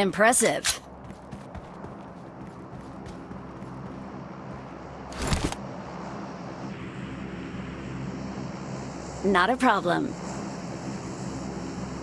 Impressive. Not a problem.